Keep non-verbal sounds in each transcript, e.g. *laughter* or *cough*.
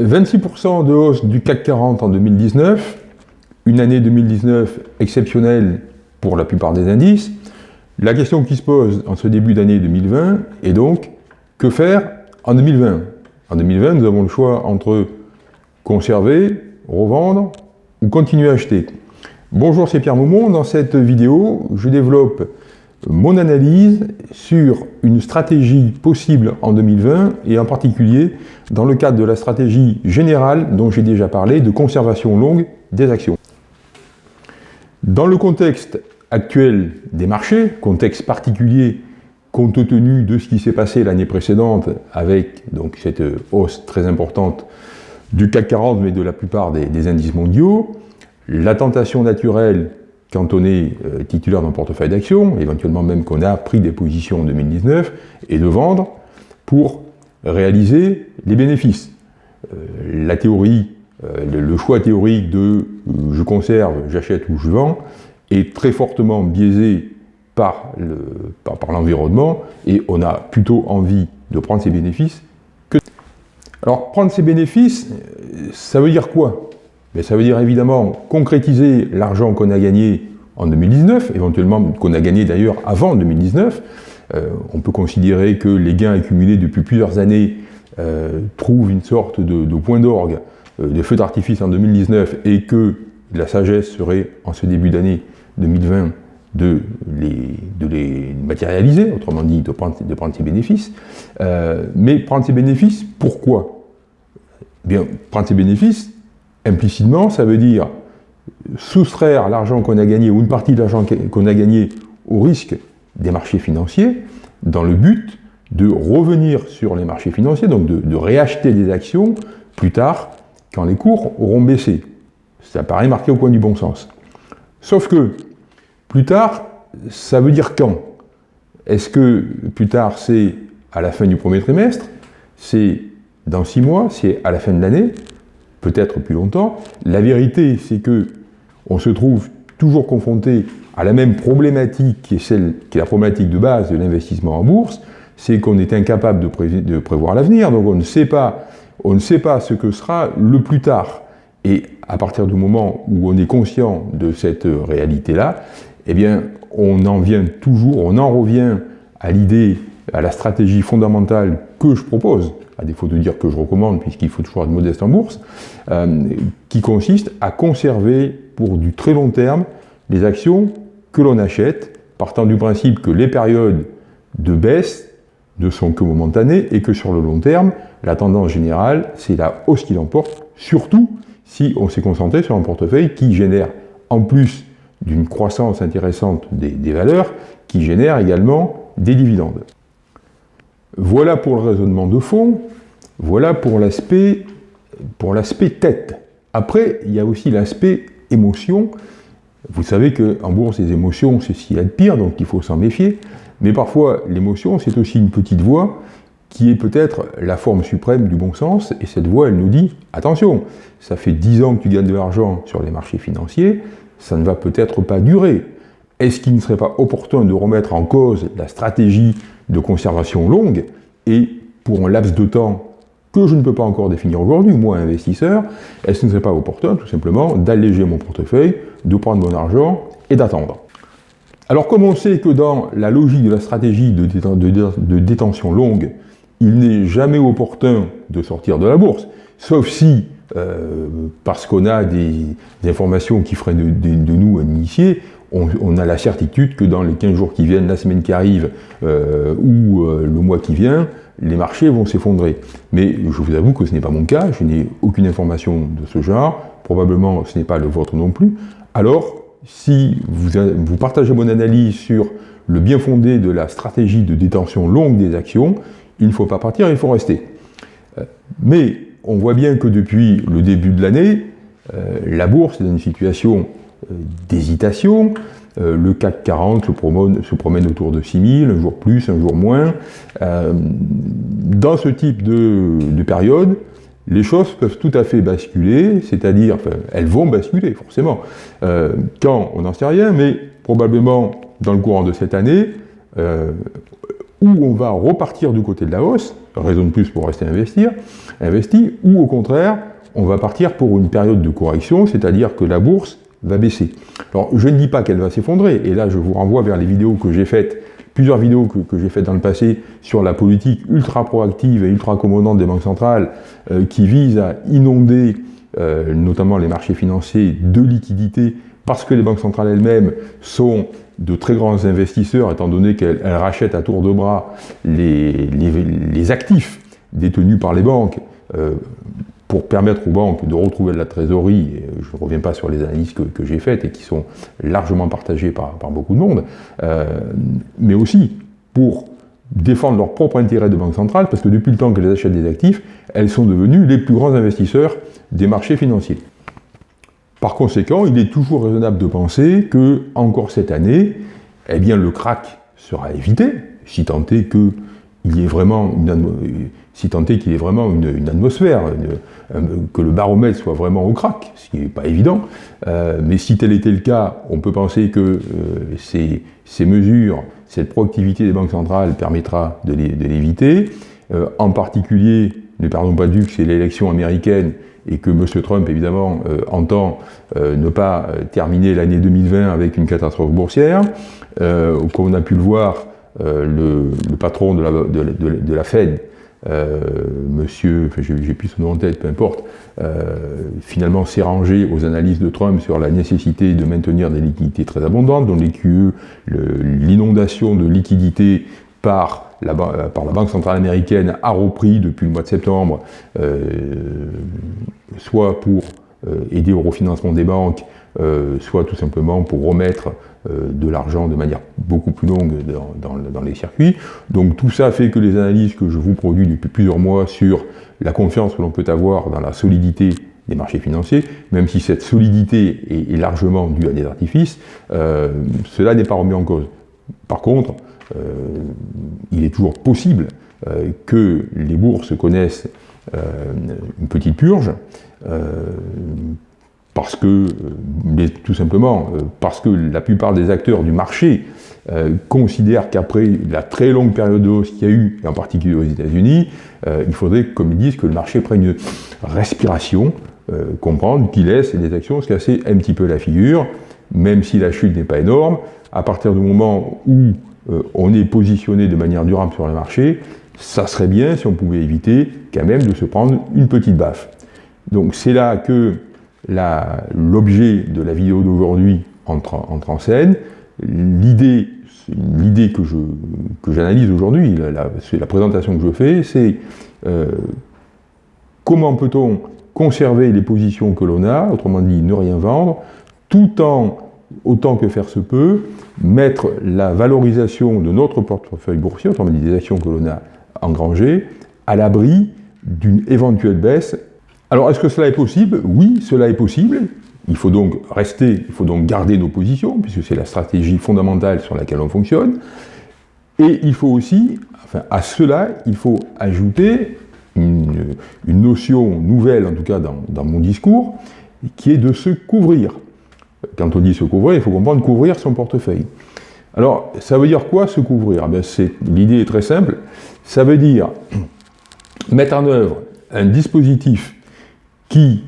26% de hausse du CAC 40 en 2019, une année 2019 exceptionnelle pour la plupart des indices. La question qui se pose en ce début d'année 2020 est donc, que faire en 2020 En 2020, nous avons le choix entre conserver, revendre ou continuer à acheter. Bonjour, c'est Pierre Maumont. Dans cette vidéo, je développe mon analyse sur une stratégie possible en 2020 et en particulier dans le cadre de la stratégie générale dont j'ai déjà parlé de conservation longue des actions. Dans le contexte actuel des marchés, contexte particulier compte tenu de ce qui s'est passé l'année précédente avec donc, cette hausse très importante du CAC 40 mais de la plupart des indices mondiaux, la tentation naturelle quand on est euh, titulaire d'un portefeuille d'actions, éventuellement même qu'on a pris des positions en 2019, et de vendre pour réaliser les bénéfices. Euh, la théorie, euh, le, choix théorique de je conserve, j'achète ou je vends est très fortement biaisé par l'environnement et on a plutôt envie de prendre ces bénéfices que... Alors prendre ces bénéfices, ça veut dire quoi? Mais ça veut dire évidemment concrétiser l'argent qu'on a gagné en 2019, éventuellement qu'on a gagné d'ailleurs avant 2019. Euh, on peut considérer que les gains accumulés depuis plusieurs années euh, trouvent une sorte de, point d'orgue, euh, de feu d'artifice en 2019 et que la sagesse serait en ce début d'année 2020 de les, matérialiser, autrement dit de prendre, ces bénéfices. mais prendre ces bénéfices, pourquoi? Eh Bien, prendre ces bénéfices, Implicitement, ça veut dire soustraire l'argent qu'on a gagné ou une partie de l'argent qu'on a gagné au risque des marchés financiers dans le but de revenir sur les marchés financiers, donc de, réacheter des actions plus tard quand les cours auront baissé. Ça paraît marqué au coin du bon sens. Sauf que plus tard, ça veut dire quand? Est-ce que plus tard c'est à la fin du premier trimestre? C'est dans six mois? C'est à la fin de l'année? Peut-être plus longtemps. La vérité, c'est que on se trouve toujours confronté à la même problématique qui est celle qui est la problématique de base de l'investissement en bourse, c'est qu'on est incapable de, prévoir l'avenir, donc on ne sait pas, on ne sait pas ce que sera le plus tard. Et à partir du moment où on est conscient de cette réalité-là, eh bien, on en vient toujours, on en revient à l'idée, à la stratégie fondamentale que je propose, à défaut de dire que je recommande, puisqu'il faut toujours être modeste en bourse, euh, qui consiste à conserver pour du très long terme les actions que l'on achète, partant du principe que les périodes de baisse ne sont que momentanées et que sur le long terme, la tendance générale, c'est la hausse qui l'emporte, surtout si on s'est concentré sur un portefeuille qui génère, en plus d'une croissance intéressante des valeurs, qui génère également des dividendes. Voilà pour le raisonnement de fond, voilà pour l'aspect tête. Après, il y a aussi l'aspect émotion. Vous savez qu'en bourse, les émotions, c'est ce qu'il y a de pire, donc il faut s'en méfier. Mais parfois, l'émotion, c'est aussi une petite voix qui est peut-être la forme suprême du bon sens, et cette voix, elle nous dit, attention, ça fait 10 ans que tu gagnes de l'argent sur les marchés financiers, ça ne va peut-être pas durer. Est-ce qu'il ne serait pas opportun de remettre en cause la stratégie de conservation longue et pour un laps de temps que je ne peux pas encore définir aujourd'hui, moi investisseur, est-ce qu'il ne serait pas opportun tout simplement d'alléger mon portefeuille, de prendre mon argent et d'attendre? Alors comme on sait que dans la logique de la stratégie de, détention longue, il n'est jamais opportun de sortir de la bourse, sauf si, euh, parce qu'on a des, informations qui feraient de, nous un initié, on, a la certitude que dans les 15 jours qui viennent, la semaine qui arrive euh, ou euh, le mois qui vient, les marchés vont s'effondrer. Mais je vous avoue que ce n'est pas mon cas, je n'ai aucune information de ce genre, probablement ce n'est pas le vôtre non plus. Alors, si vous, partagez mon analyse sur le bien fondé de la stratégie de détention longue des actions, il ne faut pas partir, il faut rester. Euh, mais on voit bien que depuis le début de l'année, la bourse est dans une situation d'hésitation. Euh, le CAC 40 se promène, autour de 6000, un jour plus, un jour moins. Euh, dans ce type de, période, les choses peuvent tout à fait basculer, c'est-à-dire, elles vont basculer, forcément. Euh, quand, on n'en sait rien, mais probablement dans le courant de cette année, où on va repartir du côté de la hausse, raison de plus pour rester investir, investi, ou au contraire, on va partir pour une période de correction, c'est-à-dire que la bourse va baisser. Alors, je ne dis pas qu'elle va s'effondrer, et là, je vous renvoie vers les vidéos que j'ai faites, plusieurs vidéos que, j'ai faites dans le passé sur la politique ultra proactive et ultra accommodante des banques centrales euh, qui vise à inonder euh, notamment les marchés financiers de liquidités parce que les banques centrales elles-mêmes sont de très grands investisseurs, étant donné qu'elles rachètent à tour de bras les, actifs détenus par les banques, euh, pour permettre aux banques de retrouver de la trésorerie, et je ne reviens pas sur les analyses que, j'ai faites et qui sont largement partagées par, beaucoup de monde, euh, mais aussi pour défendre leur propre intérêt de banque centrale, parce que depuis le temps qu'elles achètent des actifs, elles sont devenues les plus grands investisseurs des marchés financiers. Par conséquent, il est toujours raisonnable de penser que, encore cette année, eh bien, le crack sera évité, si tant est qu'il y ait vraiment une, si tant est qu'il y ait vraiment une, atmosphère, que le baromètre soit vraiment au crack, ce qui n'est pas évident. Euh, mais si tel était le cas, on peut penser que euh, ces, mesures, cette proactivité des banques centrales permettra de l'éviter. Euh, en particulier, ne perdons pas vue que c'est l'élection américaine et que M. Trump, évidemment, entend ne pas terminer l'année 2020 avec une catastrophe boursière. comme on a pu le voir, le, patron de, la Fed, monsieur, enfin, j'ai plus son nom en tête, peu importe, finalement s'est rangé aux analyses de Trump sur la nécessité de maintenir des liquidités très abondantes, dont les QE, l'inondation de liquidités par la, par la, Banque centrale américaine a repris depuis le mois de septembre, euh, soit pour euh, aider au refinancement des banques, euh, soit tout simplement pour remettre de l'argent de manière beaucoup plus longue dans, les circuits. Donc tout ça fait que les analyses que je vous produis depuis plusieurs mois sur la confiance que l'on peut avoir dans la solidité des marchés financiers, même si cette solidité est, largement due à des artifices, cela n'est pas remis en cause. Par contre, euh, il est toujours possible euh, que les bourses connaissent euh, une petite purge, parce que, tout simplement, parce que la plupart des acteurs du marché considèrent qu'après la très longue période de hausse qu'il y a eu, et en particulier aux États-Unis, il faudrait, comme ils disent, que le marché prenne une respiration, comprendre qu'il laisse les actions se casser un petit peu la figure, même si la chute n'est pas énorme, à partir du moment où euh, on est positionné de manière durable sur le marché, ça serait bien si on pouvait éviter quand même de se prendre une petite baffe. Donc c'est là que l'objet de la vidéo d'aujourd'hui entre, en scène. L'idée que j'analyse aujourd'hui, la, la, présentation que je fais, c'est euh, comment peut-on conserver les positions que l'on a, autrement dit ne rien vendre, tout en autant que faire se peut, mettre la valorisation de notre portefeuille boursier, autrement dit des actions que l'on a engrangées, à l'abri d'une éventuelle baisse. Alors, est-ce que cela est possible? Oui, cela est possible. Il faut donc rester, il faut donc garder nos positions, puisque c'est la stratégie fondamentale sur laquelle on fonctionne. Et il faut aussi, enfin, à cela, il faut ajouter une, notion nouvelle, en tout cas dans, mon discours, qui est de se couvrir. Quand on dit se couvrir, il faut comprendre couvrir son portefeuille. Alors, ça veut dire quoi se couvrir? Eh L'idée est très simple. Ça veut dire mettre en œuvre un dispositif qui,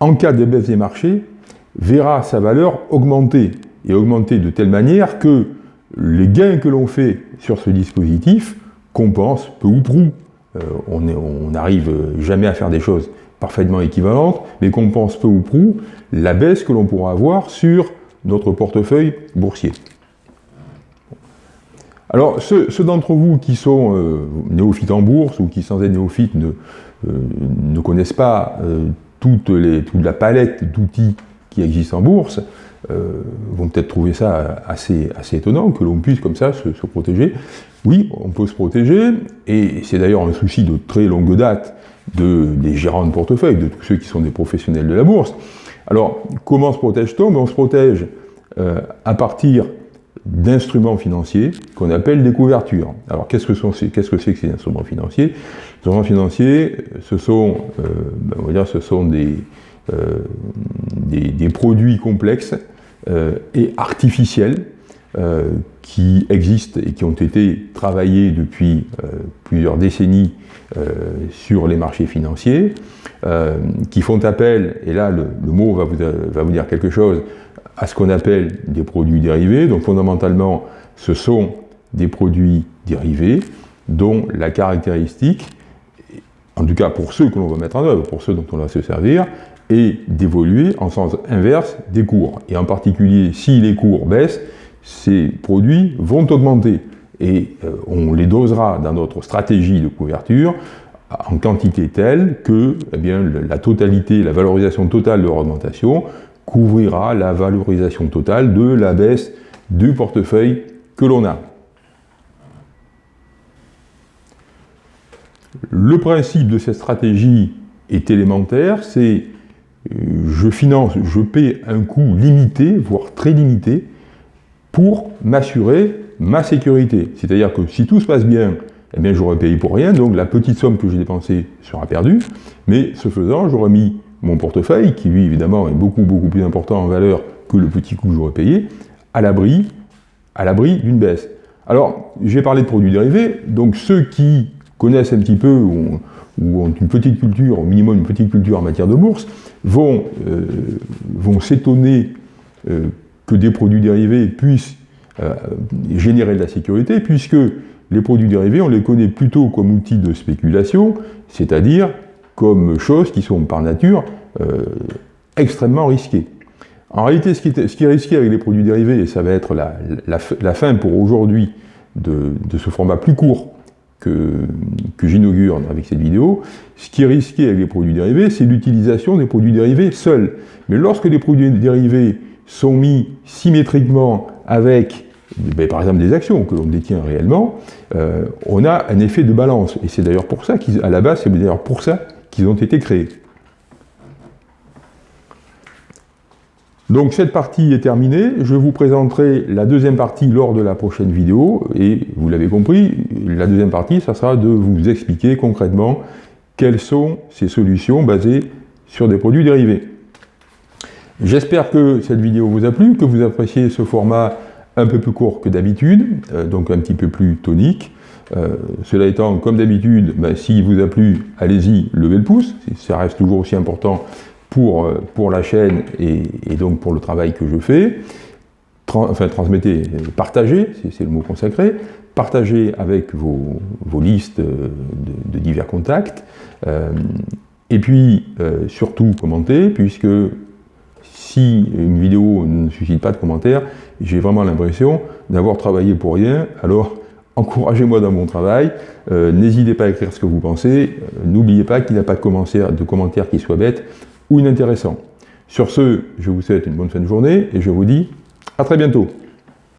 en cas de baisse des marchés, verra sa valeur augmenter, et augmenter de telle manière que les gains que l'on fait sur ce dispositif compensent peu ou prou. Euh, on n'arrive jamais à faire des choses parfaitement équivalente, mais qu'on pense peu ou prou la baisse que l'on pourra avoir sur notre portefeuille boursier. Alors, ceux, d'entre vous qui sont euh, néophytes en bourse ou qui, sans être néophytes, ne, ne connaissent pas euh, toute, les, la palette d'outils qui existent en bourse, vont peut-être trouver ça assez, étonnant que l'on puisse comme ça se, protéger. Oui, on peut se protéger, et c'est d'ailleurs un souci de très longue date de, des gérants de portefeuille, de tous ceux qui sont des professionnels de la bourse. Alors, comment se protège-t-on? Ben, On se protège euh, à partir d'instruments financiers qu'on appelle des couvertures. Alors, qu'est-ce que c'est -ce que, ces instruments financiers? Les instruments financiers, ce sont, euh, ben, on va dire, ce sont des, euh, des, des produits complexes et artificiels qui existent et qui ont été travaillés depuis plusieurs décennies sur les marchés financiers, qui font appel, et là le, mot va vous, va vous dire quelque chose, à ce qu'on appelle des produits dérivés. Donc fondamentalement, ce sont des produits dérivés dont la caractéristique, en tout cas pour ceux que l'on va mettre en œuvre, pour ceux dont on va se servir, est d'évoluer en sens inverse des cours. Et en particulier, si les cours baissent, ces produits vont augmenter. Et euh, on les dosera dans notre stratégie de couverture en quantité telle que eh bien, la totalité, la valorisation totale de l'augmentation couvrira la valorisation totale de la baisse du portefeuille que l'on a. Le principe de cette stratégie est élémentaire, c'est euh, je finance, je paie un coût limité, voire très limité, pour m'assurer ma sécurité. C'est-à-dire que si tout se passe bien, eh bien j'aurais payé pour rien, donc la petite somme que j'ai dépensée sera perdue, mais ce faisant, j'aurais mis mon portefeuille, qui lui évidemment est beaucoup beaucoup plus important en valeur que le petit coût que j'aurais payé, à l'abri d'une baisse. Alors, j'ai parlé de produits dérivés, donc ceux qui connaissent un petit peu ou, ont une petite culture, au minimum une petite culture en matière de bourse, vont, euh, s'étonner euh, que des produits dérivés puissent euh, générer de la sécurité, puisque les produits dérivés, on les connaît plutôt comme outils de spéculation, c'est-à-dire comme choses qui sont par nature extrêmement risquées. En réalité, ce qui, est, risqué avec les produits dérivés, et ça va être la, fin pour aujourd'hui de, de, ce format plus court que, j'inaugure avec cette vidéo, ce qui est risqué avec les produits dérivés, c'est l'utilisation des produits dérivés seuls. Mais lorsque les produits dérivés sont mis symétriquement avec, ben, par exemple, des actions que l'on détient réellement, euh, on a un effet de balance. Et c'est d'ailleurs pour ça qu'à la base, c'est d'ailleurs pour ça qu'ils ont été créés. Donc cette partie est terminée, je vous présenterai la deuxième partie lors de la prochaine vidéo, et vous l'avez compris, la deuxième partie, ça sera de vous expliquer concrètement quelles sont ces solutions basées sur des produits dérivés. J'espère que cette vidéo vous a plu, que vous appréciez ce format un peu plus court que d'habitude, euh, donc un petit peu plus tonique. Euh, cela étant, comme d'habitude, ben, s'il vous a plu, allez-y, levez le pouce, ça reste toujours aussi important pour, euh, pour la chaîne et, donc pour le travail que je fais. enfin, transmettez, partagez, c'est le mot consacré, partagez avec vos, vos listes de, divers contacts, et puis surtout commentez, puisque si une vidéo ne suscite pas de commentaires, j'ai vraiment l'impression d'avoir travaillé pour rien, alors *laughs* encouragez-moi dans mon travail, n'hésitez pas à écrire ce que vous pensez, n'oubliez pas qu'il n'y a pas de commentaires, de commentaires qui soient bêtes, ou inintéressant. Sur ce, je vous souhaite une bonne fin de journée et je vous dis à très bientôt.